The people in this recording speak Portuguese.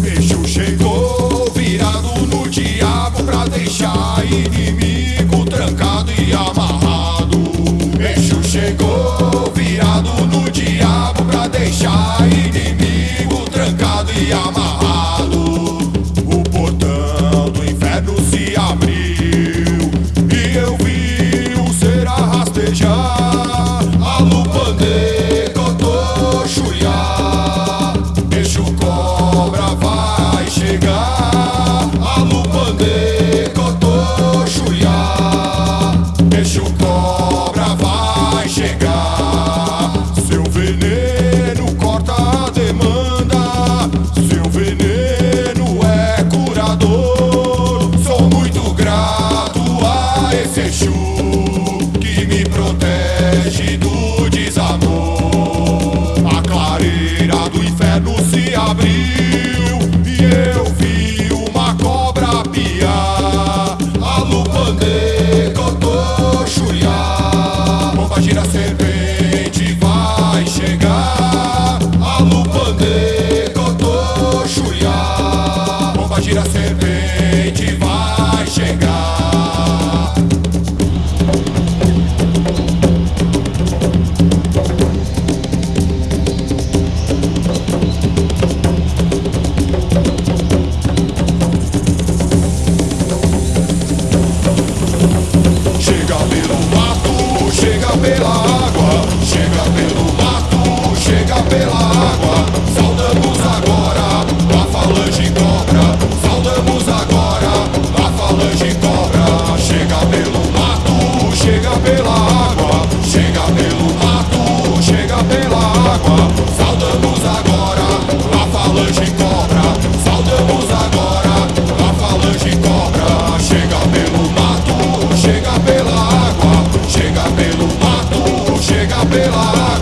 Bicho chegou virado no diabo pra deixar inimigo trancado e amarrado. Bicho chegou virado no diabo pra deixar inimigo trancado e amarrado. lava Saudamos agora a falange cobra Saudamos agora a falange cobra Chega pelo mato, chega pela água Chega pelo mato, chega pela água.